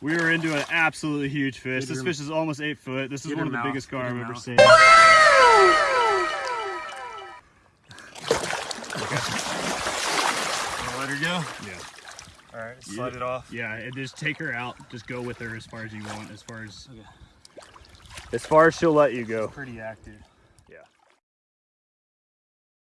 We are into an absolutely huge fish. Get This your, fish is almost eight foot. This is one of the mouth, biggest car I've ever seen. okay. let her go. Yeah. All right, slide Yeah. it off. Yeah, and just take her out. Just go with her as far as you want, as far as Okay. as far as she'll let you go. Pretty active. Yeah.